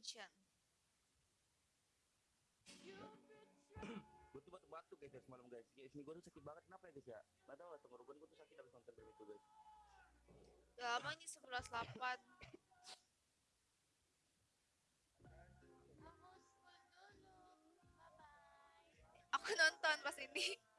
attention. gue tuh batuk-batuk guys dari semalam guys guys ini gue tuh sakit banget kenapa ya guys ya gak tau lah tenggorokan gue tuh sakit habis nonton film itu guys lama ini 11.8. Aku nonton pas ini.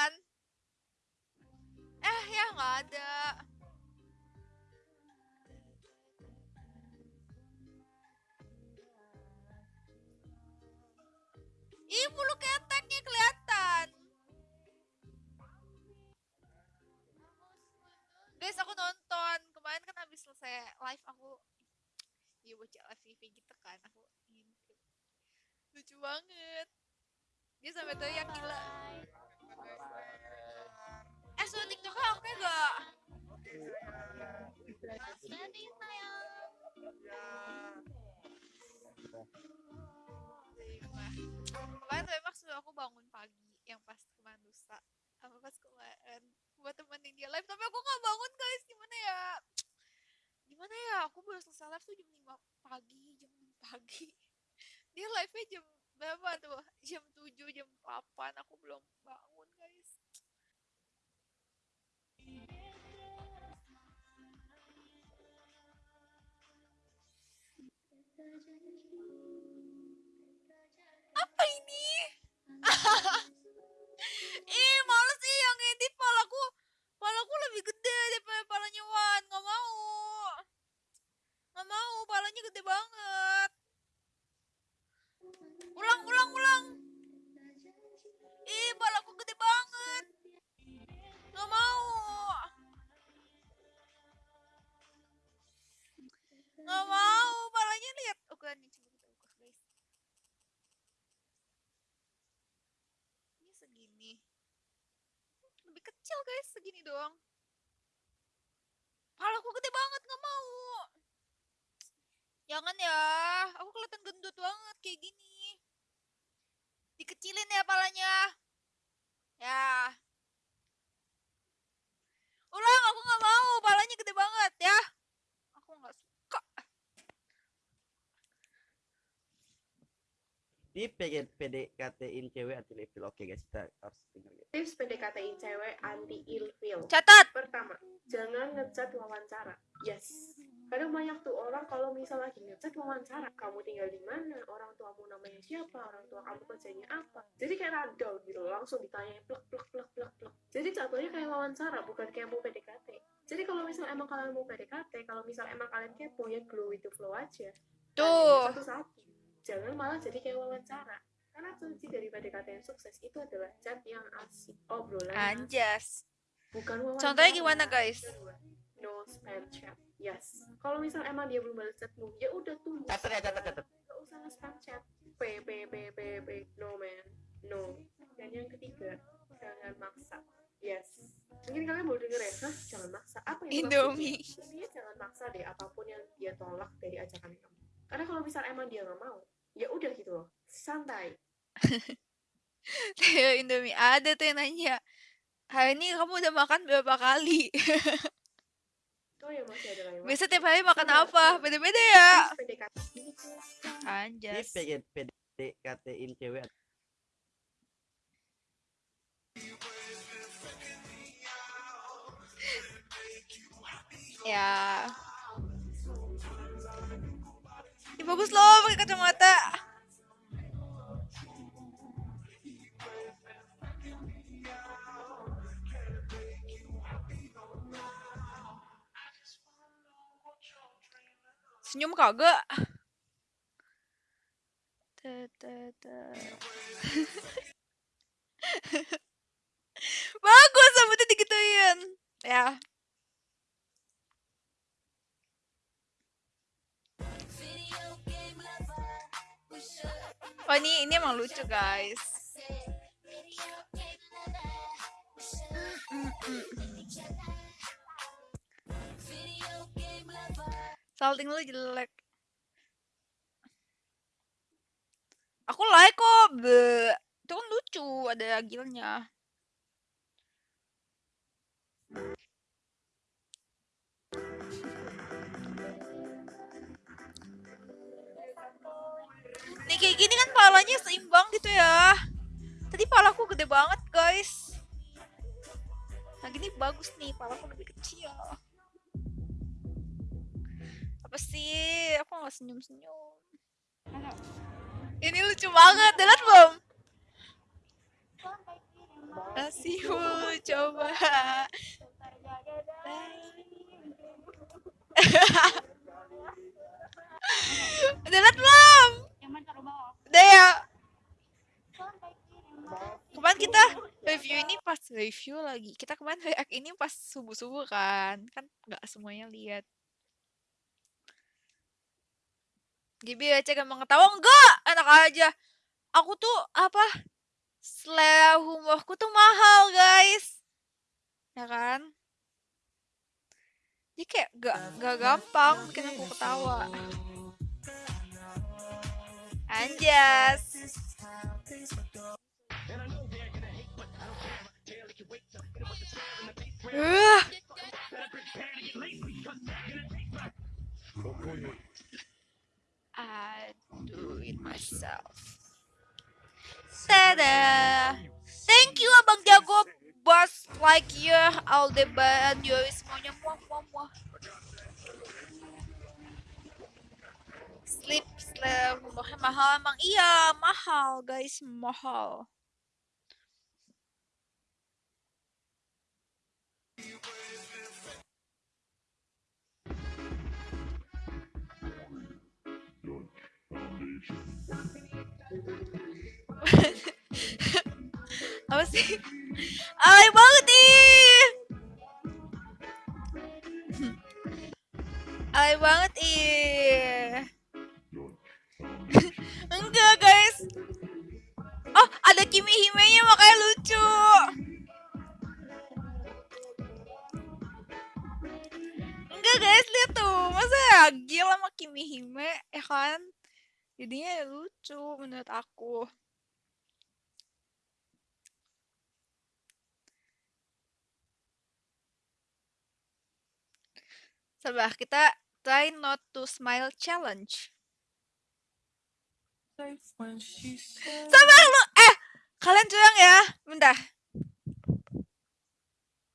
Kan? Eh ya nggak ada. Ih bulu keteknya kelihatan. Guys aku nonton kemarin kan habis selesai live aku Iya baca live TV gitu kan aku lucu banget dia sampai teriak gila tiktoknya oke gak kemarin tuh emang sudah aku bangun pagi yang pas kemarin lusa sama pas kemarin. Buat temenin dia live tapi aku gak bangun guys. Gimana ya? Gimana ya? Aku baru selesai live tuh jam 5 pagi jam 6 pagi. Dia live nya jam berapa tuh? Jam 7 jam 8 aku belum bangun guys apa ini. Lebih kecil guys segini doang. Palaku gede banget nggak mau. Jangan ya aku kelihatan gendut banget kayak gini. Dikecilin ya palanya. Ya. Ulang aku nggak mau palanya gede banget ya aku nggak suka di pengen PDKT-in cewek anti level oke guys kita harus dengar guys Tips PDKT-in cewek anti ilfeel. catat Pertama, jangan ngechat wawancara. Yes. Kadang banyak tuh orang kalau misal lagi ngechat wawancara, kamu tinggal di mana, orang tuamu namanya siapa, orang tua kamu kerjanya apa. Jadi kayak random gitu, langsung ditanya plek plek plek plek plek. Jadi contohnya kayak wawancara, bukan kayak mau PDKT. Jadi kalau misal emang kalian mau PDKT, kalau misal emang kalian kepo ya glow itu flow aja. tuh Satu-satu. Jangan malah jadi kayak wawancara. Karena kunci dari PDKT yang sukses itu adalah chat yang asik, obrolan anjas bukan wawancara. Contohnya gimana, guys? No spam chat. Yes. Kalau misal emang dia belum balas chatmu, ya udah tunggu. catat ya catat catat Gak usah nge-spam chat. P P P P P. No man. No. Dan yang ketiga, jangan maksa. Yes. Mungkin kalian mau denger ya, hah? Jangan maksa. Apa yang Indomie. Intinya jangan maksa deh apa pun yang dia tolak dari ajakan kamu. Karena kalau misal emang dia nggak mau, ya udah gitu loh. Santai. Teo Indomie ada tuh yang nanya hari ini kamu udah makan berapa kali Oh ya masih ada lagi. biasa tiap hari makan apa beda-beda ya PDKT. anjas pengen PDKT-in cewek ya Ih, bagus loh pakai kacamata senyum kagak Ta, ta, ta. Oh ini ini emang lucu guys. Salting lu jelek. Aku like kok. Be. Itu kan lucu. lucu ada gilnya palanya seimbang gitu ya. Tadi palaku gede banget guys. Nah gini bagus nih palaku lebih kecil. Apa sih? Aku nggak senyum senyum ini lucu banget lihat belum? Kasihmu coba. Udah liat belum? Udah ya. Kemarin kita review ini pas review lagi. Kita kemarin react ini pas subuh-subuh kan. Kan nggak semuanya lihat. Gibi aja gampang ketawa Enggak, enak aja. Aku tuh apa Selera humorku tuh mahal guys. Ya kan? Jadi kayak gak, gak gampang bikin aku ketawa Anjas Uh. I do it myself. Tada! Thank you Abang Jago, Bos like you, Aldebaran, Yuri semuanya muah muah muah. Sleep, sleep, mahal emang iya mahal guys mahal. apa sih? Ay banget jadinya lucu menurut aku. Sabar, kita try not to smile challenge. Sabar lu, eh kalian curang ya, bentar.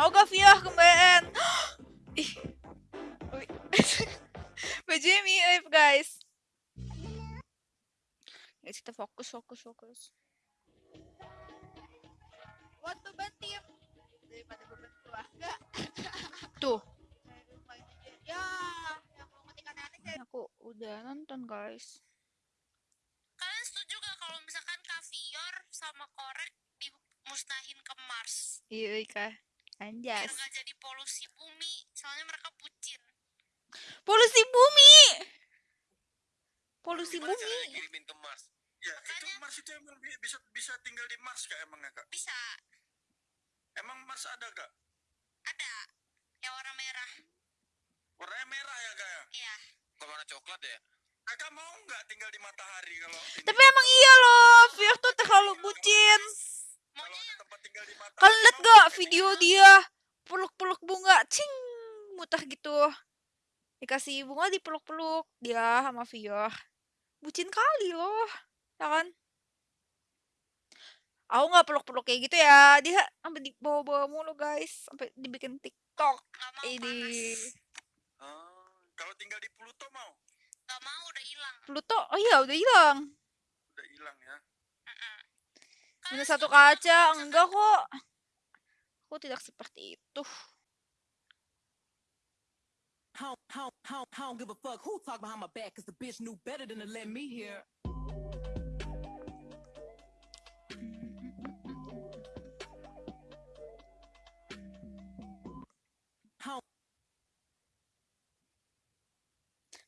Mau gak Via kembalian? Ih. Bajunya mirip guys. Guys, kita fokus, fokus, fokus. Waktu bantim daripada beban keluarga. Tuh. Ya, yang mau ngetik aneh-aneh saya. Aku udah nonton guys. Kalian setuju gak kalau misalkan kaviar sama korek dimusnahin ke Mars? Iya, Ika. Biar Anjas. gak jadi polusi bumi, soalnya mereka bucin. Polusi bumi. Polusi Gimana bumi. ngirimin ke Mars? Ya, itu Makanya- Mars itu emang bi- bisa bisa tinggal di Mars kak emangnya kak? Bisa, Emang Mars ada kak? ada yang warna merah. Warnanya merah ya kak ya? Iya, Kok warna coklat ya? Kakak mau nggak tinggal di matahari kalau ini? Tapi emang iya loh, Fir tuh terlalu bucin. kalau maunya ada tempat tinggal di matahari. Kalian mau gak video dia peluk-peluk bunga, cing, muter gitu. Dikasih bunga dipeluk-peluk dia sama Fior. Bucin kali loh, ya kan? Aku nggak peluk-peluk kayak gitu ya. Dia sampai dibawa-bawa mulu guys, sampai dibikin TikTok. Ini. Ah, kalau tinggal di Pluto mau? Gak mau udah hilang. Pluto, oh iya udah hilang. Udah hilang ya. Minus satu kaca, enggak kok. Aku tidak seperti itu.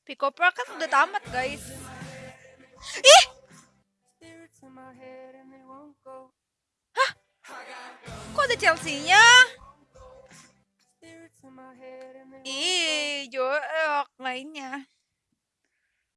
Pick kan udah tamat guys. Ih! Kok ada Chelsea-nya? Ih, jorok mainnya.